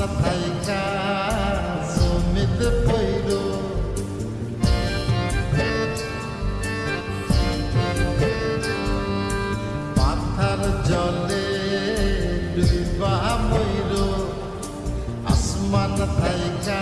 তোমরা থাইকা জমিতে পইল পাথার জলে ডুবা ময়ূর আসমান থাইকা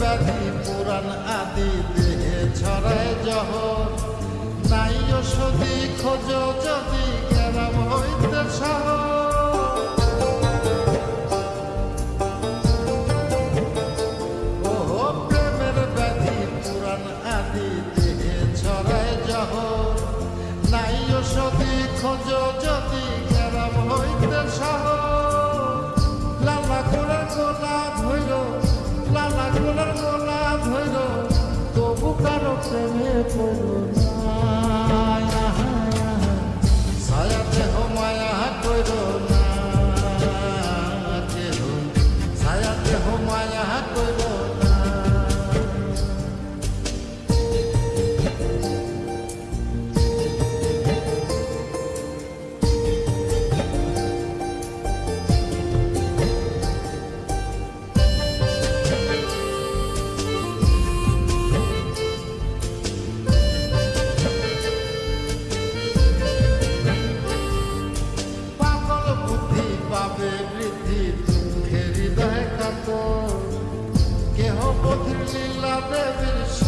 ব্যাধি পুরাণ আদি দেহে ছড়ায় যহ নাই ওষুধি খোঁজ যদি কেরাম হইতে সহ প্রেমের ব্যাধি পুরাণ আদি দেহে ছড়ায় যহ নাই ওষুধি খোঁজ Twizzler, Twizzler. τα εκατό και όποτε μιλάνε βρίσκω